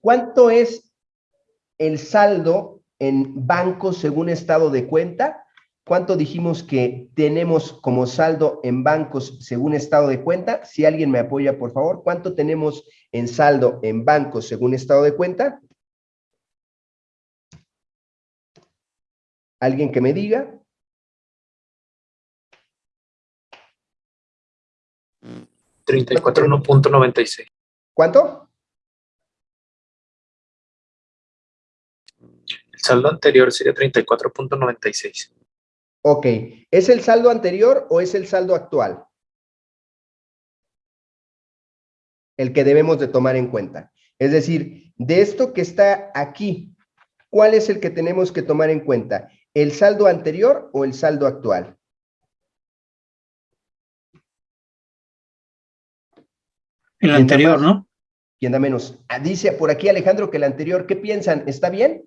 ¿Cuánto es el saldo en banco según estado de cuenta? ¿Cuánto dijimos que tenemos como saldo en bancos según estado de cuenta? Si alguien me apoya, por favor. ¿Cuánto tenemos en saldo en bancos según estado de cuenta? ¿Alguien que me diga? $34.96. ¿Cuánto? El saldo anterior sería 34.96. Ok, ¿es el saldo anterior o es el saldo actual? El que debemos de tomar en cuenta. Es decir, de esto que está aquí, ¿cuál es el que tenemos que tomar en cuenta? ¿El saldo anterior o el saldo actual? El anterior, ¿no? ¿Quién da menos? Ah, dice por aquí Alejandro que el anterior, ¿qué piensan? ¿Está bien?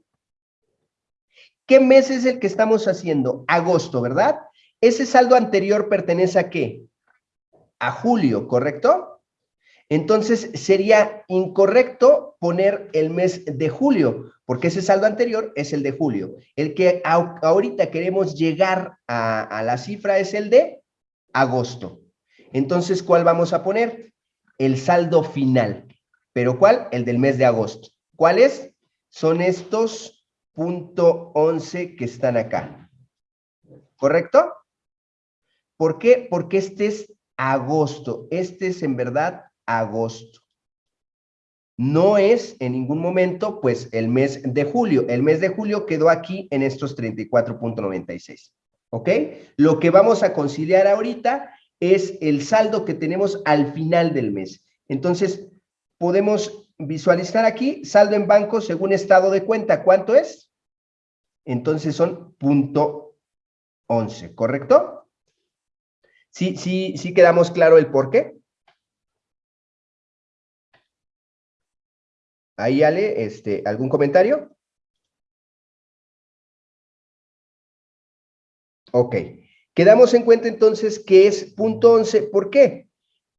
¿Qué mes es el que estamos haciendo? Agosto, ¿verdad? Ese saldo anterior pertenece a qué? A julio, ¿correcto? Entonces sería incorrecto poner el mes de julio, porque ese saldo anterior es el de julio. El que ahorita queremos llegar a, a la cifra es el de agosto. Entonces, ¿cuál vamos a poner? El saldo final. ¿Pero cuál? El del mes de agosto. ¿Cuáles? Son estos punto 11 que están acá. ¿Correcto? ¿Por qué? Porque este es agosto. Este es en verdad agosto. No es en ningún momento, pues, el mes de julio. El mes de julio quedó aquí en estos 34.96. ¿Ok? Lo que vamos a conciliar ahorita es el saldo que tenemos al final del mes. Entonces, podemos visualizar aquí, saldo en banco según estado de cuenta. ¿Cuánto es? Entonces son punto 11, ¿correcto? ¿Sí, sí, sí quedamos claro el por qué? Ahí, Ale, este, ¿algún comentario? Ok. Quedamos en cuenta entonces que es punto 11. ¿Por qué?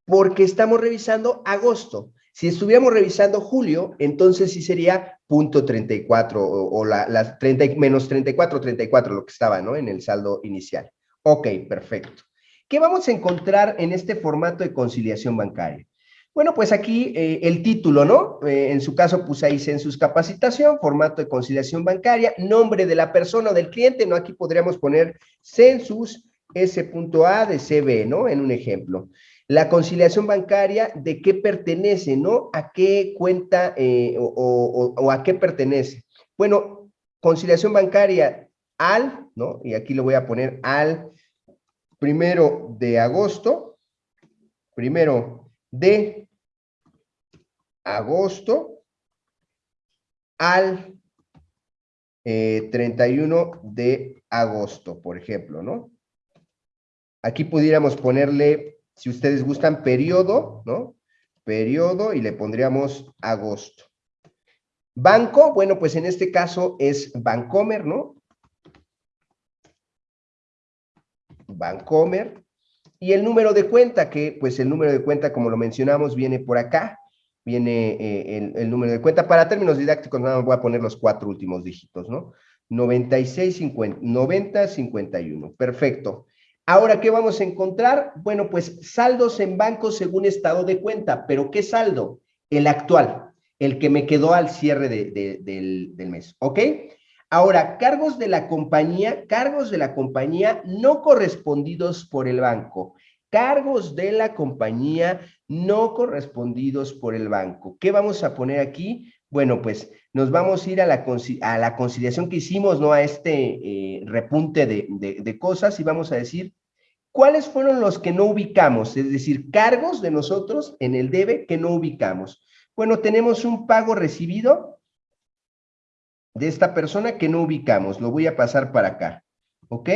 Porque estamos revisando agosto. Si estuviéramos revisando julio, entonces sí sería punto 34 o, o la, las 30, menos 34, 34, lo que estaba, ¿no? En el saldo inicial. Ok, perfecto. ¿Qué vamos a encontrar en este formato de conciliación bancaria? Bueno, pues aquí eh, el título, ¿no? Eh, en su caso puse ahí census capacitación, formato de conciliación bancaria, nombre de la persona o del cliente, ¿no? Aquí podríamos poner census S.A de CB, ¿no? En un ejemplo. La conciliación bancaria, ¿de qué pertenece, no? ¿A qué cuenta eh, o, a qué pertenece? Bueno, conciliación bancaria al, ¿no? Y aquí lo voy a poner al primero de agosto, primero de agosto al 31 eh, de agosto, por ejemplo, ¿no? Aquí pudiéramos ponerle si ustedes gustan, periodo, ¿no? Periodo y le pondríamos agosto. Banco, bueno, pues en este caso es Bancomer, ¿no? Bancomer. Y el número de cuenta, que pues el número de cuenta, como lo mencionamos, viene por acá. Viene eh, el, número de cuenta. Para términos didácticos, nada más voy a poner los cuatro últimos dígitos, ¿no? 96, 50, 90, 51. Perfecto. Ahora, ¿qué vamos a encontrar? Bueno, pues saldos en banco según estado de cuenta, pero ¿qué saldo? El actual, el que me quedó al cierre del, del mes, ¿ok? Ahora, cargos de la compañía, cargos de la compañía no correspondidos por el banco. Cargos de la compañía no correspondidos por el banco. ¿Qué vamos a poner aquí? Bueno, pues nos vamos a ir a la, conciliación que hicimos, ¿no? A este eh, repunte de, de, cosas y vamos a decir, ¿cuáles fueron los que no ubicamos? Es decir, cargos de nosotros en el debe que no ubicamos. Bueno, tenemos un pago recibido de esta persona que no ubicamos. Lo voy a pasar para acá, ¿ok?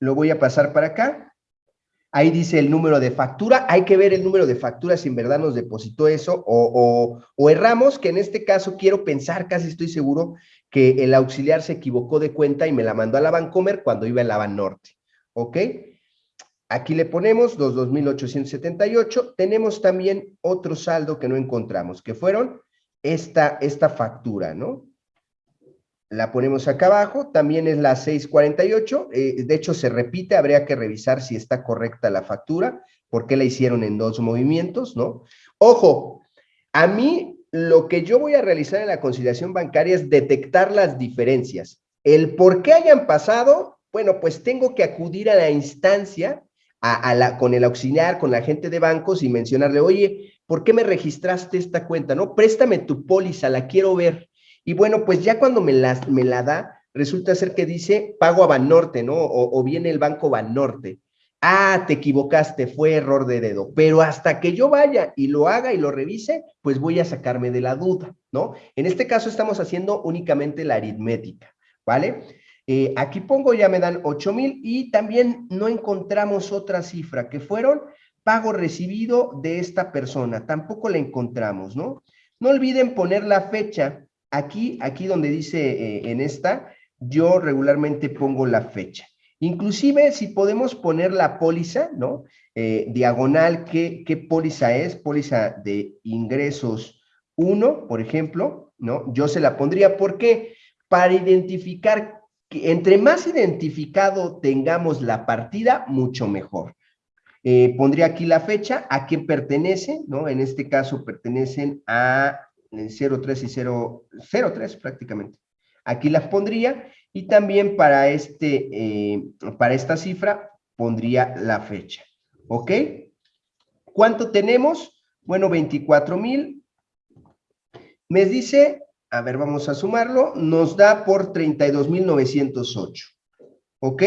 Lo voy a pasar para acá. Ahí dice el número de factura. Hay que ver el número de factura si en verdad nos depositó eso o, o, erramos, que en este caso quiero pensar, casi estoy seguro, que el auxiliar se equivocó de cuenta y me la mandó a la Bancomer cuando iba en la Norte. ¿Ok? Aquí le ponemos los 2.878. Tenemos también otro saldo que no encontramos, que fueron esta, esta factura, ¿no? La ponemos acá abajo, también es la 648, eh, de hecho se repite, habría que revisar si está correcta la factura, por qué la hicieron en dos movimientos, ¿no? Ojo, a mí lo que yo voy a realizar en la conciliación bancaria es detectar las diferencias. El por qué hayan pasado, bueno, pues tengo que acudir a la instancia con el auxiliar, con la gente de bancos y mencionarle, oye, ¿por qué me registraste esta cuenta? No, préstame tu póliza, la quiero ver. Y bueno, pues ya cuando me la, me la da, resulta ser que dice pago a Banorte, ¿no? O, viene el banco Banorte. Ah, te equivocaste, fue error de dedo. Pero hasta que yo vaya y lo haga y lo revise, pues voy a sacarme de la duda, ¿no? En este caso estamos haciendo únicamente la aritmética, ¿vale? Eh, aquí pongo, ya me dan 8 mil y también no encontramos otra cifra que fueron pago recibido de esta persona. Tampoco la encontramos, ¿no? No olviden poner la fecha. Aquí, aquí donde dice eh, en esta, yo regularmente pongo la fecha. Inclusive si podemos poner la póliza, ¿no? Eh, diagonal, ¿qué, ¿qué póliza es? Póliza de ingresos 1, por ejemplo, ¿no? Yo se la pondría, ¿por qué? Para identificar entre más identificado tengamos la partida, mucho mejor. Eh, pondría aquí la fecha, a quién pertenece, ¿no? En este caso pertenecen a 03 y 0, 03 prácticamente. Aquí las pondría y también para, este, eh, para esta cifra pondría la fecha. ¿Ok? ¿Cuánto tenemos? Bueno, 24 mil. Me dice a ver, vamos a sumarlo, nos da por 32,908. ¿Ok?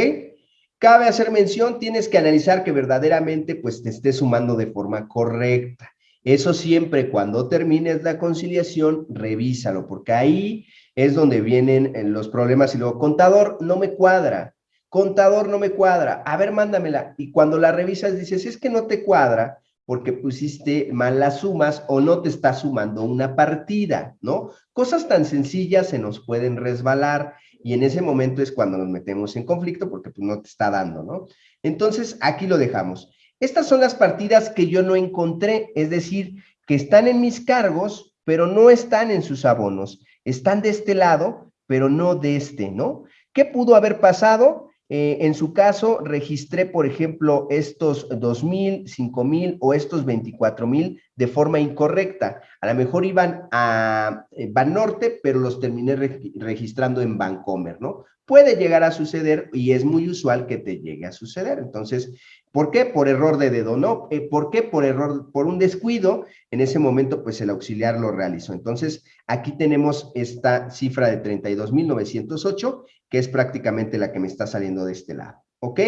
Cabe hacer mención, tienes que analizar que verdaderamente pues te esté sumando de forma correcta. Eso siempre cuando termines la conciliación, revísalo, porque ahí es donde vienen eh, los problemas y luego, contador, no me cuadra, contador, no me cuadra, a ver, mándamela. Y cuando la revisas dices, es que no te cuadra, porque pusiste mal las sumas o no te está sumando una partida, ¿no? Cosas tan sencillas se nos pueden resbalar y en ese momento es cuando nos metemos en conflicto porque pues no te está dando, ¿no? Entonces, aquí lo dejamos. Estas son las partidas que yo no encontré, es decir, que están en mis cargos, pero no están en sus abonos. Están de este lado, pero no de este, ¿no? ¿Qué pudo haber pasado? Eh, en su caso, registré, por ejemplo, estos 2.000, 5.000 o estos 24.000 de forma incorrecta. A lo mejor iban a eh, Banorte, pero los terminé registrando en Bancomer, ¿no? Puede llegar a suceder y es muy usual que te llegue a suceder. Entonces, ¿por qué? Por error de dedo, ¿no? Eh, ¿Por qué? Por error, por un descuido. En ese momento, pues el auxiliar lo realizó. Entonces, aquí tenemos esta cifra de 32.908 que es prácticamente la que me está saliendo de este lado, ¿ok?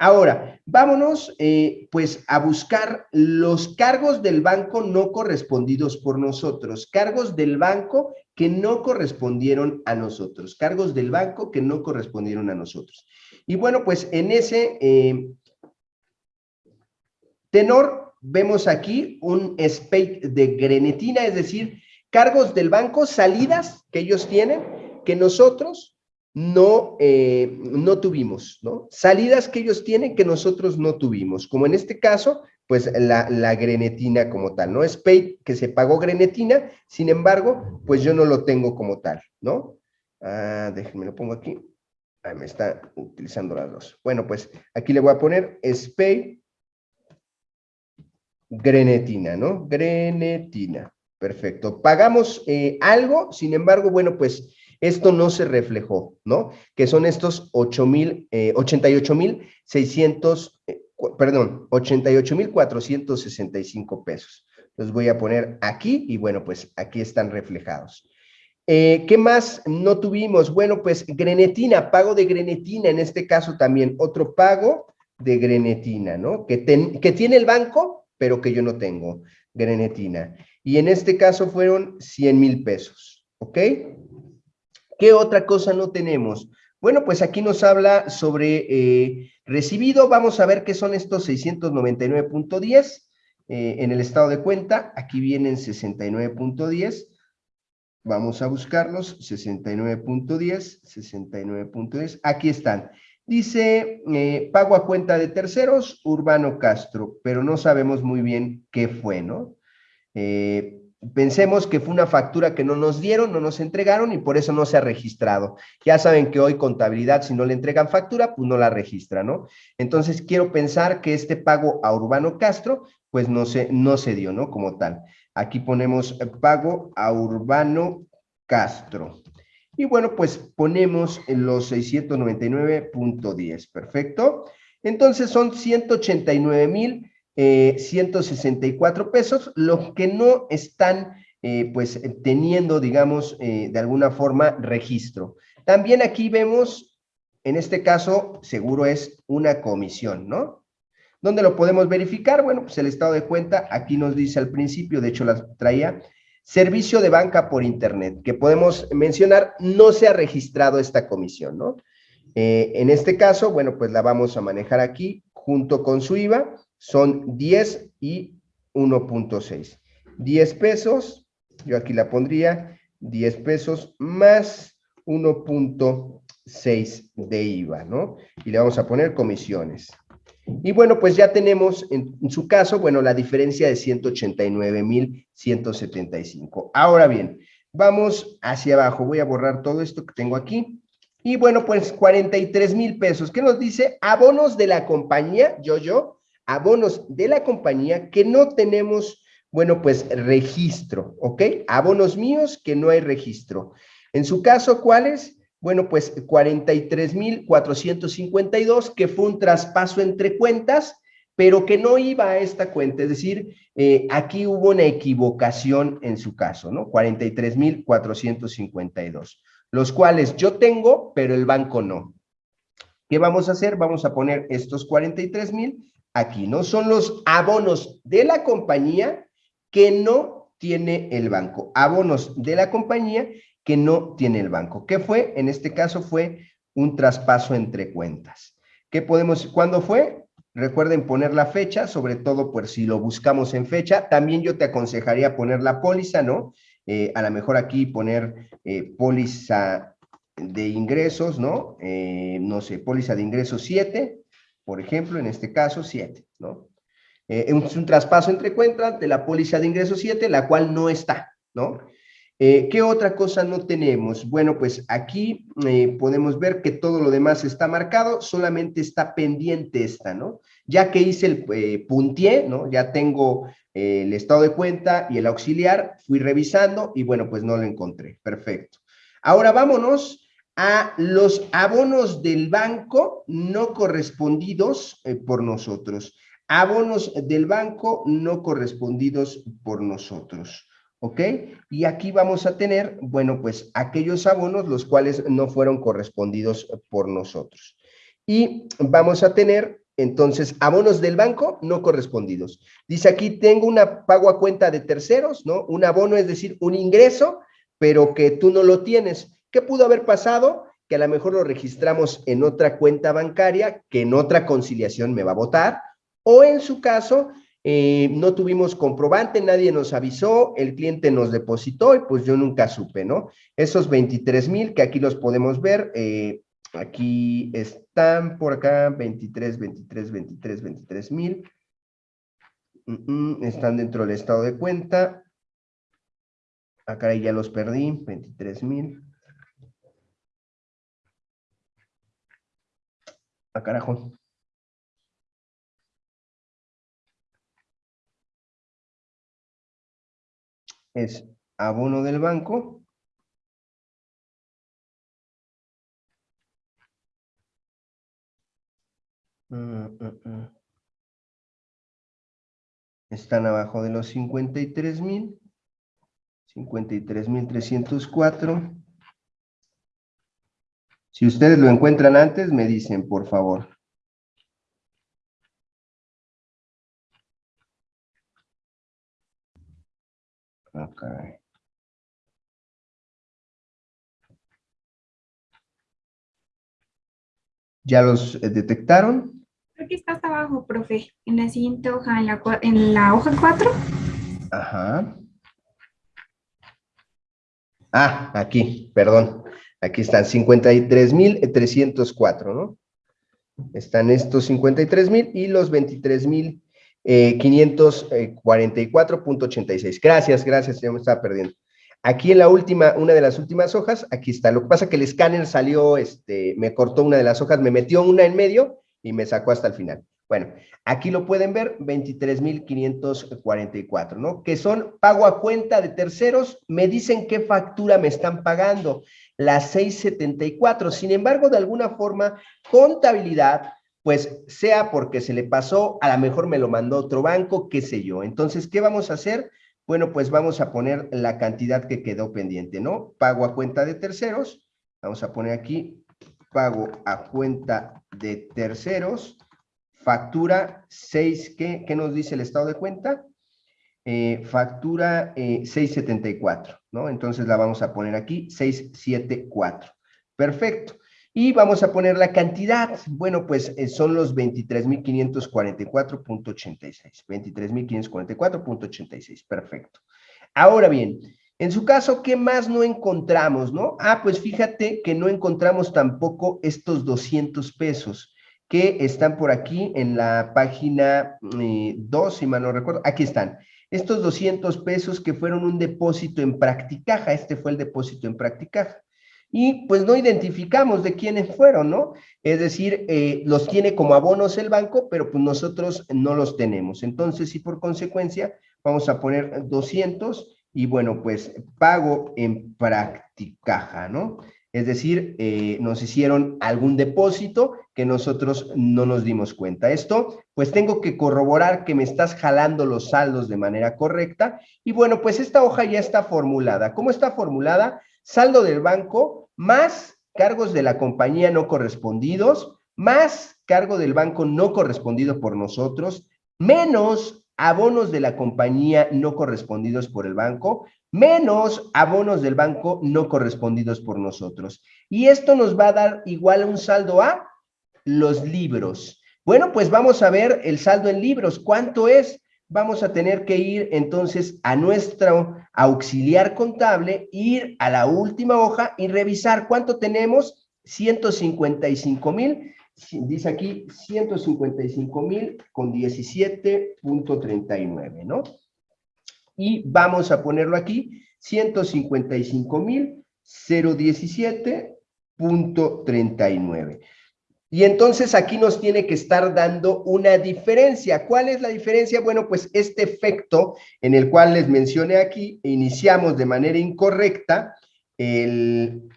Ahora, vámonos eh, pues a buscar los cargos del banco no correspondidos por nosotros, cargos del banco que no correspondieron a nosotros, cargos del banco que no correspondieron a nosotros. Y bueno, pues en ese eh, tenor vemos aquí un spike de grenetina, es decir, cargos del banco, salidas que ellos tienen, que nosotros no, eh, no tuvimos, ¿no? Salidas que ellos tienen que nosotros no tuvimos, como en este caso, pues la, la grenetina como tal, ¿no? Es pay que se pagó grenetina, sin embargo, pues yo no lo tengo como tal, ¿no? Ah, déjenme lo pongo aquí. Ahí me está utilizando las dos. Bueno, pues aquí le voy a poner SPAY grenetina, ¿no? Grenetina. Perfecto. Pagamos eh, algo, sin embargo, bueno, pues esto no se reflejó, ¿no? Que son estos 8 mil, eh, 88 mil 600, eh, perdón, 88 mil 465 pesos. Los voy a poner aquí y bueno, pues aquí están reflejados. Eh, ¿Qué más no tuvimos? Bueno, pues grenetina, pago de grenetina, en este caso también otro pago de grenetina, ¿no? Que, que tiene el banco, pero que yo no tengo, grenetina. Y en este caso fueron 100 mil pesos, ¿ok? ¿Qué otra cosa no tenemos? Bueno, pues aquí nos habla sobre eh, recibido. Vamos a ver qué son estos 699.10 eh, en el estado de cuenta. Aquí vienen 69.10. Vamos a buscarlos. 69.10, 69.10. Aquí están. Dice, eh, pago a cuenta de terceros, Urbano Castro, pero no sabemos muy bien qué fue, ¿no? Eh, pensemos que fue una factura que no nos dieron, no nos entregaron y por eso no se ha registrado. Ya saben que hoy contabilidad, si no le entregan factura, pues no la registra, ¿no? Entonces quiero pensar que este pago a Urbano Castro, pues no se, no se dio, ¿no? Como tal. Aquí ponemos pago a Urbano Castro. Y bueno, pues ponemos en los 699.10, perfecto. Entonces son 189 mil 164 eh, pesos, los que no están eh, pues teniendo, digamos, eh, de alguna forma registro. También aquí vemos, en este caso, seguro es una comisión, ¿no? ¿Dónde lo podemos verificar? Bueno, pues el estado de cuenta, aquí nos dice al principio, de hecho las traía, Servicio de banca por internet, que podemos mencionar, no se ha registrado esta comisión, ¿no? Eh, en este caso, bueno, pues la vamos a manejar aquí junto con su IVA, son 10 y 1.6. 10 pesos, yo aquí la pondría, 10 pesos más 1.6 de IVA, ¿no? Y le vamos a poner comisiones. Y bueno, pues ya tenemos en, su caso, bueno, la diferencia de 189,175. Ahora bien, vamos hacia abajo. Voy a borrar todo esto que tengo aquí. Y bueno, pues 43 mil pesos. ¿Qué nos dice? Abonos de la compañía, yo, yo, abonos de la compañía que no tenemos, bueno, pues registro, ¿ok? Abonos míos que no hay registro. En su caso, ¿cuáles? Bueno, pues 43,452, que fue un traspaso entre cuentas, pero que no iba a esta cuenta. Es decir, eh, aquí hubo una equivocación en su caso, ¿no? 43,452, los cuales yo tengo, pero el banco no. ¿Qué vamos a hacer? Vamos a poner estos 43,000 aquí, ¿no? Son los abonos de la compañía que no tiene el banco. Abonos de la compañía que no tiene el banco. ¿Qué fue? En este caso fue un traspaso entre cuentas. ¿Qué podemos, cuándo fue? Recuerden poner la fecha, sobre todo por si lo buscamos en fecha. También yo te aconsejaría poner la póliza, ¿no? Eh, a lo mejor aquí poner eh, póliza de ingresos, ¿no? Eh, no sé, póliza de ingresos 7, por ejemplo, en este caso 7, ¿no? es un traspaso entre cuentas de la póliza de ingresos 7, la cual no está, ¿no? Eh, ¿Qué otra cosa no tenemos? Bueno, pues aquí eh, podemos ver que todo lo demás está marcado, solamente está pendiente esta, ¿no? Ya que hice el eh, ¿no? Ya tengo el estado de cuenta y el auxiliar, fui revisando y bueno, pues no lo encontré. Perfecto. Ahora vámonos a los abonos del banco no correspondidos por nosotros. Abonos del banco no correspondidos por nosotros. ¿Ok? Y aquí vamos a tener, bueno, pues aquellos abonos los cuales no fueron correspondidos por nosotros. Y vamos a tener, entonces, abonos del banco no correspondidos. Dice aquí, tengo una pago a cuenta de terceros, ¿no? Un abono es decir, un ingreso, pero que tú no lo tienes. ¿Qué pudo haber pasado? Que a lo mejor lo registramos en otra cuenta bancaria, que en otra conciliación me va a votar, o en su caso, eh, no tuvimos comprobante, nadie nos avisó, el cliente nos depositó y pues yo nunca supe, ¿no? Esos 23 mil que aquí los podemos ver, eh, aquí están por acá, 23, 23, 23, 23 mil. están dentro del estado de cuenta. Acá ya los perdí, 23 mil. Ah, carajo. Es abono del banco. Mm, mm, mm. Están abajo de los 53 mil. 53 mil 304. Si ustedes lo encuentran antes, me dicen, por favor. Ok. ¿Ya los eh, detectaron? Creo que está hasta abajo, profe, en la siguiente hoja, en la, en la hoja 4. Ajá. Ah, aquí, perdón. Aquí están 53,304, ¿no? Están estos 53 mil y los 23 mil eh, 544.86. Gracias, gracias, ya me estaba perdiendo. Aquí en la última, una de las últimas hojas, aquí está. Lo que pasa es que el escáner salió, este, me cortó una de las hojas, me metió una en medio y me sacó hasta el final. Bueno, aquí lo pueden ver, 23.544, ¿no? Que son pago a cuenta de terceros, me dicen qué factura me están pagando, la 674. Sin embargo, de alguna forma, contabilidad, pues sea porque se le pasó, a lo mejor me lo mandó otro banco, qué sé yo. Entonces, ¿qué vamos a hacer? Bueno, pues vamos a poner la cantidad que quedó pendiente, ¿no? Pago a cuenta de terceros, vamos a poner aquí, pago a cuenta de terceros, factura 6, ¿qué, ¿qué, nos dice el estado de cuenta? Eh, factura eh, 674, ¿no? Entonces la vamos a poner aquí, 674. Perfecto. Y vamos a poner la cantidad. Bueno, pues eh, son los 23.544.86. 23.544.86. Perfecto. Ahora bien, en su caso, ¿qué más no encontramos, no? Ah, pues fíjate que no encontramos tampoco estos 200 pesos que están por aquí en la página 2, eh, si mal no recuerdo. Aquí están. Estos 200 pesos que fueron un depósito en Practicaja. Este fue el depósito en Practicaja y pues no identificamos de quiénes fueron, ¿no? Es decir, eh, los tiene como abonos el banco, pero pues nosotros no los tenemos. Entonces, y por consecuencia, vamos a poner 200 y bueno, pues pago en Practicaja, ¿no? Es decir, eh, nos hicieron algún depósito que nosotros no nos dimos cuenta. Esto, pues tengo que corroborar que me estás jalando los saldos de manera correcta. Y bueno, pues esta hoja ya está formulada. ¿Cómo está formulada? Saldo del banco más cargos de la compañía no correspondidos, más cargo del banco no correspondido por nosotros, menos abonos de la compañía no correspondidos por el banco, menos abonos del banco no correspondidos por nosotros. Y esto nos va a dar igual un saldo a los libros. Bueno, pues vamos a ver el saldo en libros. ¿Cuánto es? vamos a tener que ir entonces a nuestro auxiliar contable, ir a la última hoja y revisar cuánto tenemos, 155 mil, dice aquí 155 mil con 17.39, ¿no? Y vamos a ponerlo aquí, 155 mil 017.39. Y entonces aquí nos tiene que estar dando una diferencia. ¿Cuál es la diferencia? Bueno, pues este efecto en el cual les mencioné aquí, iniciamos de manera incorrecta el,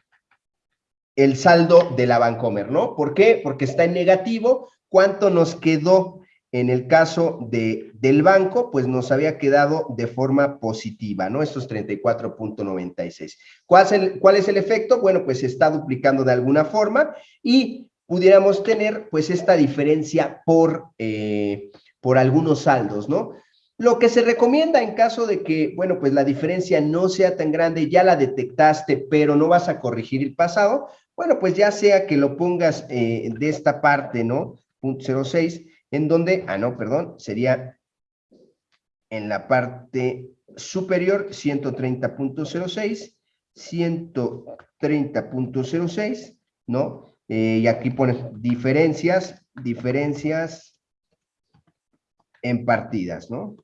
el saldo de la Bancomer, ¿no? ¿Por qué? Porque está en negativo. ¿Cuánto nos quedó en el caso de, del banco? Pues nos había quedado de forma positiva, ¿no? Estos 34.96. ¿Cuál, es ¿Cuál es el efecto? Bueno, pues se está duplicando de alguna forma y pudiéramos tener pues esta diferencia por, eh, por algunos saldos, ¿no? Lo que se recomienda en caso de que, bueno, pues la diferencia no sea tan grande, ya la detectaste, pero no vas a corregir el pasado, bueno, pues ya sea que lo pongas eh, de esta parte, ¿no? Punto 06, en donde, ah, no, perdón, sería en la parte superior 130.06, 130.06, ¿no? Eh, y aquí pones diferencias, diferencias en partidas, ¿no?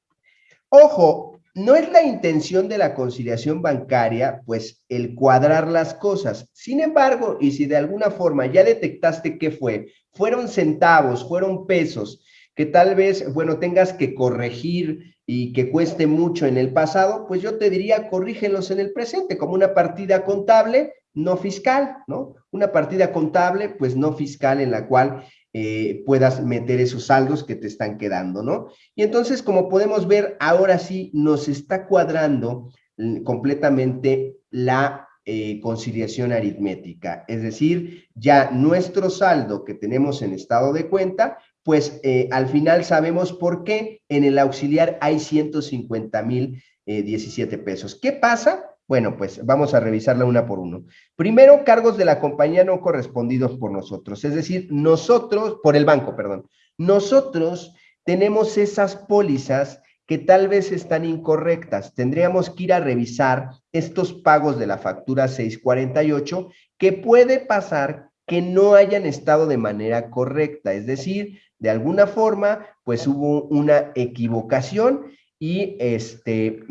Ojo, no es la intención de la conciliación bancaria, pues, el cuadrar las cosas. Sin embargo, y si de alguna forma ya detectaste qué fue, fueron centavos, fueron pesos, que tal vez, bueno, tengas que corregir y que cueste mucho en el pasado, pues yo te diría, corrígelos en el presente, como una partida contable no fiscal, ¿no? Una partida contable, pues no fiscal en la cual eh, puedas meter esos saldos que te están quedando, ¿no? Y entonces, como podemos ver, ahora sí nos está cuadrando completamente la eh, conciliación aritmética, es decir, ya nuestro saldo que tenemos en estado de cuenta, pues eh, al final sabemos por qué en el auxiliar hay 150 mil 17 pesos. ¿Qué pasa? Bueno, pues vamos a revisarla una por uno. Primero, cargos de la compañía no correspondidos por nosotros, es decir, nosotros, por el banco, perdón. Nosotros tenemos esas pólizas que tal vez están incorrectas. Tendríamos que ir a revisar estos pagos de la factura 648, que puede pasar que no hayan estado de manera correcta, es decir, de alguna forma, pues hubo una equivocación y este,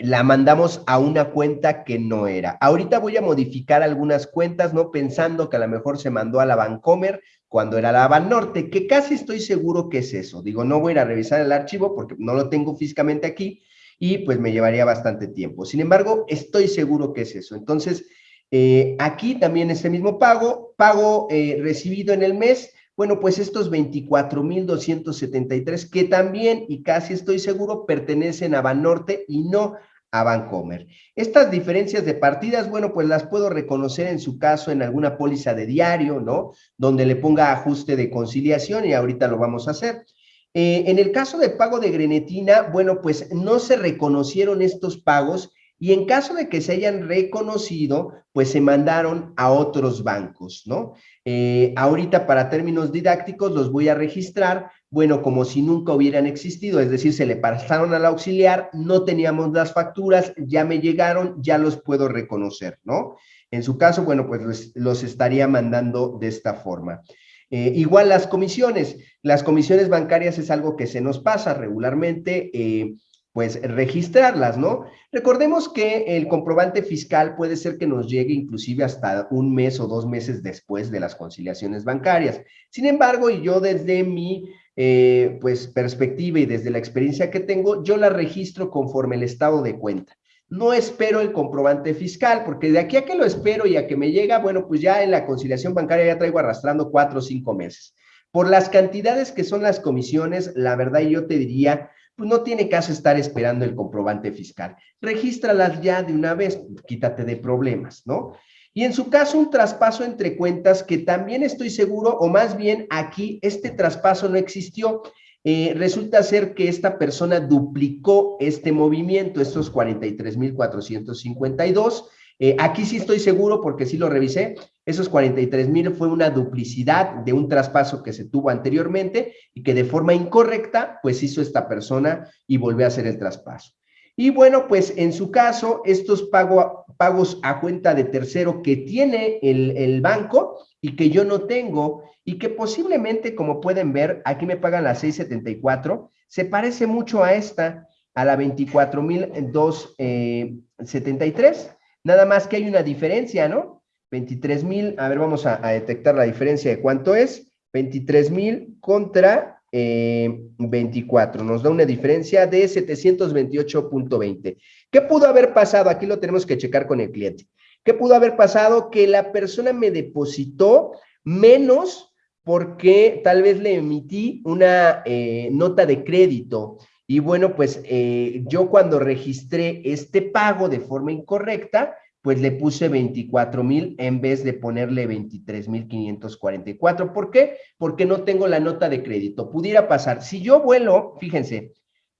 la mandamos a una cuenta que no era. Ahorita voy a modificar algunas cuentas, ¿no? Pensando que a lo mejor se mandó a la Bancomer cuando era la Banorte, que casi estoy seguro que es eso. Digo, no voy a ir a revisar el archivo porque no lo tengo físicamente aquí y pues me llevaría bastante tiempo. Sin embargo, estoy seguro que es eso. Entonces, eh, aquí también ese mismo pago, pago eh, recibido en el mes, bueno, pues estos 24,273 que también, y casi estoy seguro, pertenecen a Banorte y no a Bancomer. Estas diferencias de partidas, bueno, pues las puedo reconocer en su caso en alguna póliza de diario, ¿no? Donde le ponga ajuste de conciliación y ahorita lo vamos a hacer. Eh, en el caso de pago de grenetina, bueno, pues no se reconocieron estos pagos y en caso de que se hayan reconocido, pues se mandaron a otros bancos, ¿no? Eh, ahorita para términos didácticos los voy a registrar, bueno, como si nunca hubieran existido, es decir, se le pasaron al auxiliar, no teníamos las facturas, ya me llegaron, ya los puedo reconocer, ¿no? En su caso, bueno, pues los, estaría mandando de esta forma. Eh, igual las comisiones, las comisiones bancarias es algo que se nos pasa regularmente, eh, pues registrarlas, ¿no? Recordemos que el comprobante fiscal puede ser que nos llegue inclusive hasta un mes o dos meses después de las conciliaciones bancarias. Sin embargo, y yo desde mi eh, pues perspectiva y desde la experiencia que tengo, yo la registro conforme el estado de cuenta. No espero el comprobante fiscal, porque de aquí a que lo espero y a que me llega, bueno, pues ya en la conciliación bancaria ya traigo arrastrando cuatro o cinco meses. Por las cantidades que son las comisiones, la verdad yo te diría pues no tiene caso estar esperando el comprobante fiscal. Regístralas ya de una vez, quítate de problemas, ¿no? Y en su caso, un traspaso entre cuentas que también estoy seguro, o más bien aquí, este traspaso no existió. Eh, resulta ser que esta persona duplicó este movimiento, estos 43,452, eh, aquí sí estoy seguro porque sí lo revisé, esos 43 mil fue una duplicidad de un traspaso que se tuvo anteriormente y que de forma incorrecta pues hizo esta persona y volvió a hacer el traspaso. Y bueno, pues en su caso, estos pagos a cuenta de tercero que tiene el, el banco y que yo no tengo y que posiblemente, como pueden ver, aquí me pagan la 674, se parece mucho a esta, a la 24,273, Nada más que hay una diferencia, ¿no? 23 mil, a ver, vamos a, detectar la diferencia de cuánto es. 23 mil contra 24, eh, nos da una diferencia de 728.20. ¿Qué pudo haber pasado? Aquí lo tenemos que checar con el cliente. ¿Qué pudo haber pasado? Que la persona me depositó menos porque tal vez le emití una eh, nota de crédito y bueno, pues eh, yo cuando registré este pago de forma incorrecta, pues le puse 24 mil en vez de ponerle 23 mil 544. ¿Por qué? Porque no tengo la nota de crédito. Pudiera pasar. Si yo vuelo, fíjense,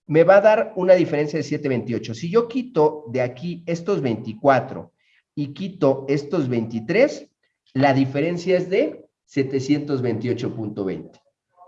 me va a dar una diferencia de 728. Si yo quito de aquí estos 24 y quito estos 23, la diferencia es de 728.20.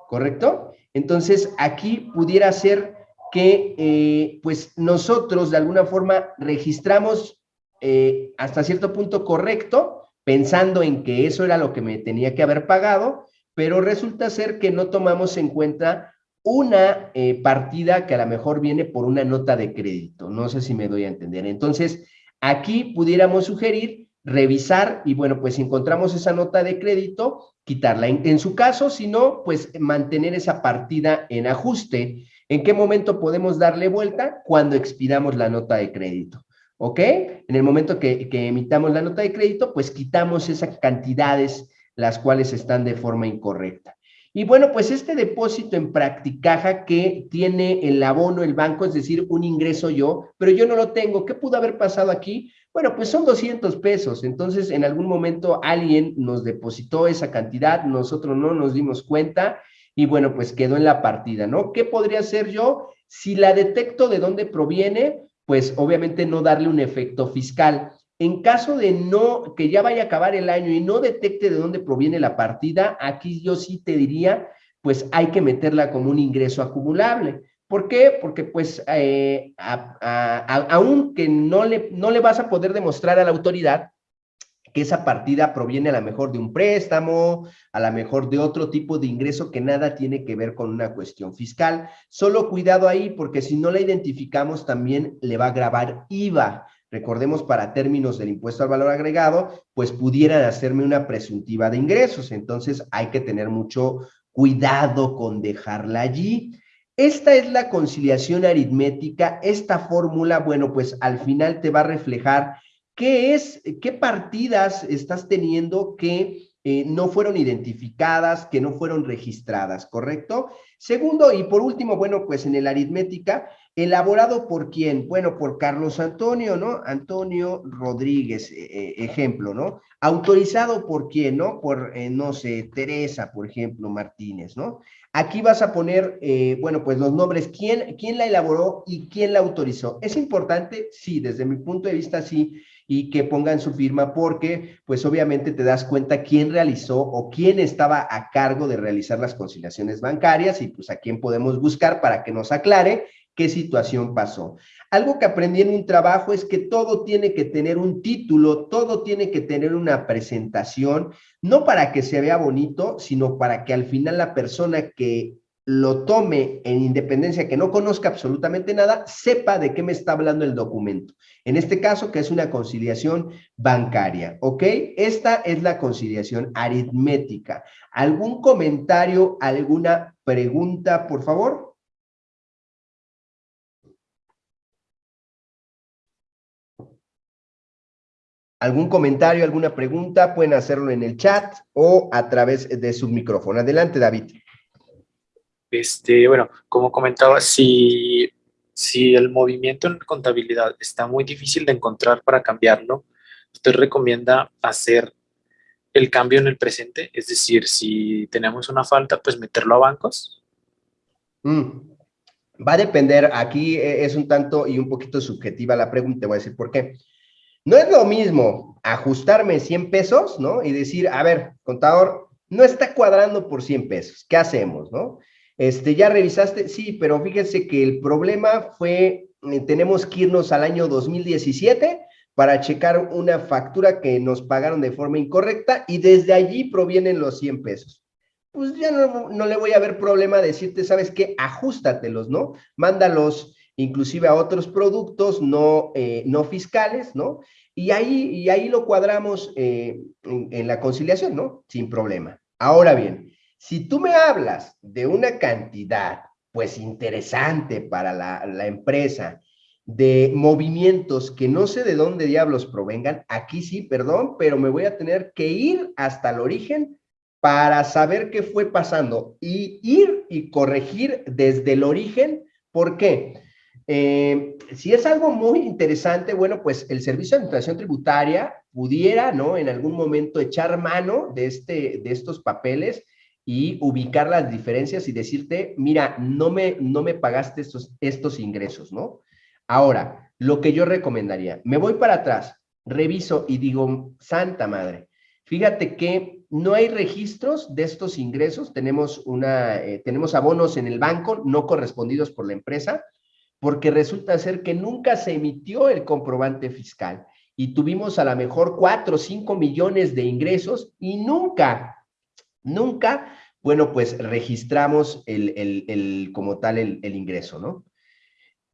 ¿Correcto? Entonces, aquí pudiera ser que eh, pues nosotros de alguna forma registramos eh, hasta cierto punto correcto, pensando en que eso era lo que me tenía que haber pagado, pero resulta ser que no tomamos en cuenta una eh, partida que a lo mejor viene por una nota de crédito. No sé si me doy a entender. Entonces, aquí pudiéramos sugerir revisar y bueno, pues si encontramos esa nota de crédito, quitarla. En, en su caso, si no, pues mantener esa partida en ajuste ¿En qué momento podemos darle vuelta? Cuando expidamos la nota de crédito. ¿Ok? En el momento que, emitamos la nota de crédito, pues quitamos esas cantidades las cuales están de forma incorrecta. Y bueno, pues este depósito en Practicaja que tiene el abono el banco, es decir, un ingreso yo, pero yo no lo tengo. ¿Qué pudo haber pasado aquí? Bueno, pues son 200 pesos. Entonces, en algún momento alguien nos depositó esa cantidad, nosotros no nos dimos cuenta y bueno, pues quedó en la partida, ¿no? ¿Qué podría hacer yo? Si la detecto de dónde proviene, pues obviamente no darle un efecto fiscal. En caso de no, que ya vaya a acabar el año y no detecte de dónde proviene la partida, aquí yo sí te diría, pues hay que meterla como un ingreso acumulable. ¿Por qué? Porque pues eh, aunque no le, no le vas a poder demostrar a la autoridad que esa partida proviene a lo mejor de un préstamo, a lo mejor de otro tipo de ingreso que nada tiene que ver con una cuestión fiscal. Solo cuidado ahí porque si no la identificamos también le va a grabar IVA. Recordemos para términos del impuesto al valor agregado, pues pudieran hacerme una presuntiva de ingresos. Entonces hay que tener mucho cuidado con dejarla allí. Esta es la conciliación aritmética. Esta fórmula, bueno, pues al final te va a reflejar qué es, qué partidas estás teniendo que eh, no fueron identificadas, que no fueron registradas, ¿correcto? Segundo, y por último, bueno, pues en el aritmética, elaborado por quién? Bueno, por Carlos Antonio, ¿no? Antonio Rodríguez, eh, eh, ejemplo, ¿no? Autorizado por quién, ¿no? Por, no sé, Teresa, por ejemplo, Martínez, ¿no? Aquí vas a poner, bueno, pues los nombres, quién, quién la elaboró y quién la autorizó. ¿Es importante? Sí, desde mi punto de vista, sí y que pongan su firma porque pues obviamente te das cuenta quién realizó o quién estaba a cargo de realizar las conciliaciones bancarias y pues a quién podemos buscar para que nos aclare qué situación pasó. Algo que aprendí en un trabajo es que todo tiene que tener un título, todo tiene que tener una presentación, no para que se vea bonito, sino para que al final la persona que lo tome en independencia, que no conozca absolutamente nada, sepa de qué me está hablando el documento. En este caso, que es una conciliación bancaria, ¿ok? Esta es la conciliación aritmética. ¿Algún comentario, alguna pregunta, por favor? ¿Algún comentario, alguna pregunta? Pueden hacerlo en el chat o a través de su micrófono. Adelante, David. Este, bueno, como comentaba, si, si el movimiento en contabilidad está muy difícil de encontrar para cambiarlo, usted recomienda hacer el cambio en el presente, es decir, si tenemos una falta, pues meterlo a bancos. Mm. Va a depender, aquí e, es un tanto y un poquito subjetiva la pregunta, voy a decir por qué. No es lo mismo ajustarme 100 pesos, ¿no? Y decir, a ver, contador, no está cuadrando por 100 pesos, ¿qué hacemos, no? Este, ¿ya revisaste? Sí, pero fíjense que el problema fue, eh, tenemos que irnos al año 2017 para checar una factura que nos pagaron de forma incorrecta y desde allí provienen los 100 pesos. Pues ya no, no le voy a ver problema decirte, ¿sabes qué? Ajústatelos, ¿no? Mándalos inclusive a otros productos no, eh, no fiscales, ¿no? Y ahí, y ahí lo cuadramos eh, en, en la conciliación, ¿no? Sin problema. Ahora bien, si tú me hablas de una cantidad, pues interesante para la, empresa, de movimientos que no sé de dónde diablos provengan, aquí sí, perdón, pero me voy a tener que ir hasta el origen para saber qué fue pasando y ir y corregir desde el origen. ¿Por qué? Eh, si es algo muy interesante, bueno, pues el Servicio de Administración Tributaria pudiera, ¿no? En algún momento echar mano de, este, de estos papeles y ubicar las diferencias y decirte, mira, no me, no me pagaste estos, estos ingresos, ¿no? Ahora, lo que yo recomendaría, me voy para atrás, reviso y digo, santa madre, fíjate que no hay registros de estos ingresos, tenemos, una, eh, tenemos abonos en el banco no correspondidos por la empresa, porque resulta ser que nunca se emitió el comprobante fiscal y tuvimos a lo mejor cuatro o cinco millones de ingresos y nunca Nunca, bueno, pues registramos el, como tal el, ingreso, ¿no?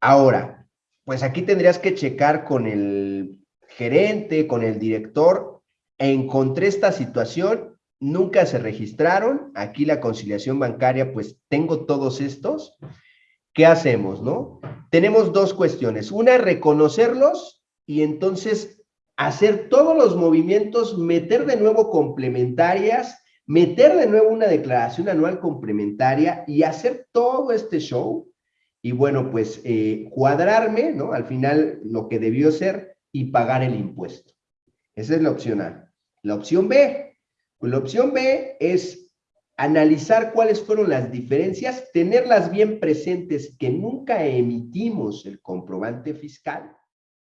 Ahora, pues aquí tendrías que checar con el gerente, con el director, encontré esta situación, nunca se registraron, aquí la conciliación bancaria, pues tengo todos estos, ¿qué hacemos, no? Tenemos dos cuestiones, una, reconocerlos y entonces hacer todos los movimientos, meter de nuevo complementarias, meter de nuevo una declaración anual complementaria y hacer todo este show y bueno, pues eh, cuadrarme, ¿no? Al final lo que debió ser y pagar el impuesto. Esa es la opción A. La opción B, pues la opción B es analizar cuáles fueron las diferencias, tenerlas bien presentes, que nunca emitimos el comprobante fiscal